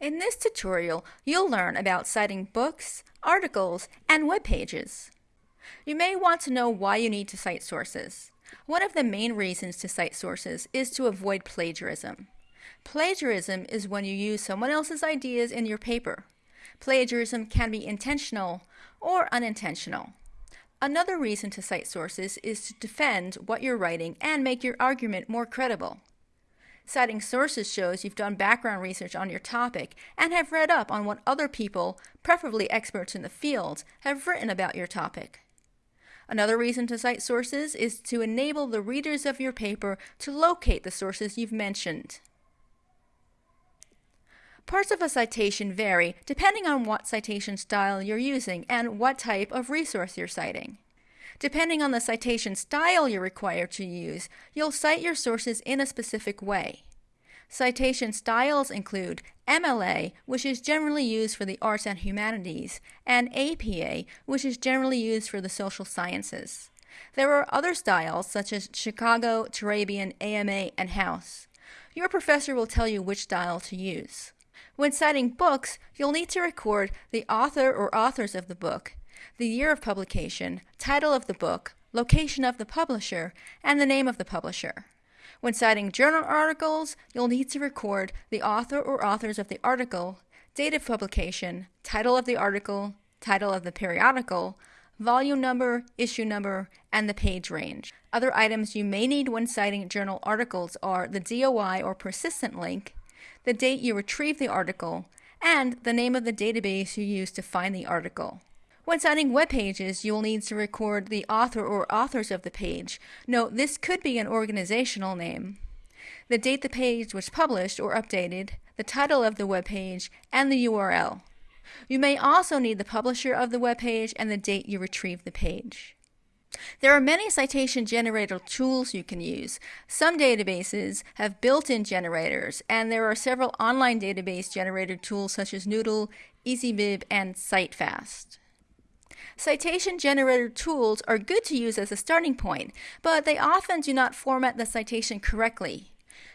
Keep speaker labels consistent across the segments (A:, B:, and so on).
A: In this tutorial, you'll learn about citing books, articles, and web pages. You may want to know why you need to cite sources. One of the main reasons to cite sources is to avoid plagiarism. Plagiarism is when you use someone else's ideas in your paper. Plagiarism can be intentional or unintentional. Another reason to cite sources is to defend what you're writing and make your argument more credible. Citing sources shows you've done background research on your topic and have read up on what other people, preferably experts in the field, have written about your topic. Another reason to cite sources is to enable the readers of your paper to locate the sources you've mentioned. Parts of a citation vary depending on what citation style you're using and what type of resource you're citing. Depending on the citation style you're required to use, you'll cite your sources in a specific way. Citation styles include MLA, which is generally used for the arts and humanities, and APA, which is generally used for the social sciences. There are other styles such as Chicago, Turabian, AMA, and House. Your professor will tell you which style to use. When citing books, you'll need to record the author or authors of the book, the year of publication, title of the book, location of the publisher, and the name of the publisher. When citing journal articles, you'll need to record the author or authors of the article, date of publication, title of the article, title of the periodical, volume number, issue number, and the page range. Other items you may need when citing journal articles are the DOI or persistent link, the date you retrieved the article, and the name of the database you used to find the article. When citing web pages, you will need to record the author or authors of the page. Note, this could be an organizational name. The date the page was published or updated, the title of the web page, and the URL. You may also need the publisher of the web page and the date you retrieved the page. There are many citation generator tools you can use. Some databases have built-in generators, and there are several online database generator tools such as Noodle, EasyBib, and CiteFast. Citation generator tools are good to use as a starting point, but they often do not format the citation correctly.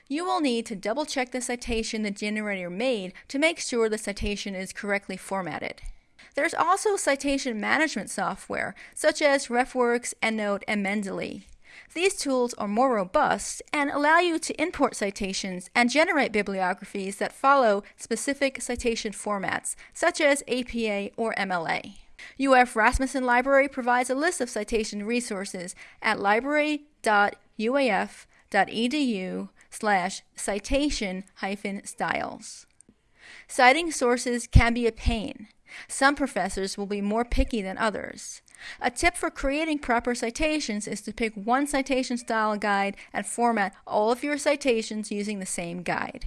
A: You will need to double check the citation the generator made to make sure the citation is correctly formatted. There's also citation management software, such as RefWorks, EndNote, and Mendeley. These tools are more robust and allow you to import citations and generate bibliographies that follow specific citation formats, such as APA or MLA. UF Rasmuson Library provides a list of citation resources at library.uaf.edu slash citation hyphen styles. Citing sources can be a pain. Some professors will be more picky than others. A tip for creating proper citations is to pick one citation style guide and format all of your citations using the same guide.